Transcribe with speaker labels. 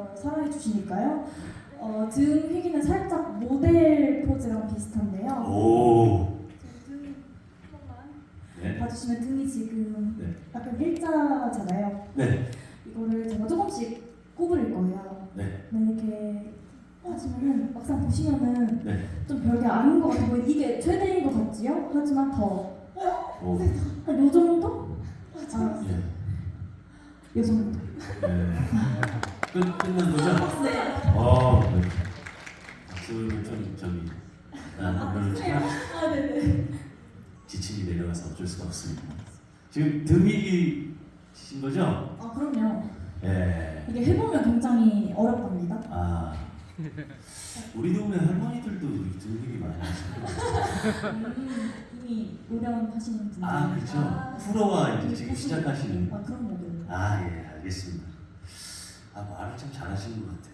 Speaker 1: 저 사랑해 주시니까요. 어, 등 휘기는 살짝 모델 포즈랑 비슷한데요.
Speaker 2: 오.
Speaker 1: 등 한번만
Speaker 2: 네.
Speaker 1: 봐주시면 등이 지금
Speaker 2: 네.
Speaker 1: 약간 일자잖아요.
Speaker 2: 네.
Speaker 1: 이거를 제가 조금씩 구부릴 거예요.
Speaker 2: 네.
Speaker 1: 네, 이렇게 하시면은 막상 보시면은
Speaker 2: 네.
Speaker 1: 좀 별게 아닌 것 보이 이게 최대인 것 같지요? 하지만 더
Speaker 2: 오.
Speaker 1: 한요 정도? 아,
Speaker 2: 예.
Speaker 1: 요 정도.
Speaker 2: 네. 끝 끝난 거죠?
Speaker 1: 네.
Speaker 2: 어. 네. 박수를 좀 저기 아, 별로 참
Speaker 1: 아, 네네.
Speaker 2: 지침이 내려가서 어쩔 수가 없습니다. 지금 등이 신 거죠?
Speaker 1: 아, 그럼요.
Speaker 2: 예.
Speaker 1: 이게 해보면 굉장히 어렵답니다.
Speaker 2: 아. 우리 동네 할머니들도 등이 많이 하시고.
Speaker 1: 음, 이미 노련하시는 분들.
Speaker 2: 아, 그렇죠. 프로와 이제 지금 시작하시는.
Speaker 1: 아, 그런 거요
Speaker 2: 아, 예, 알겠습니다. 잘하시는 것 같아요.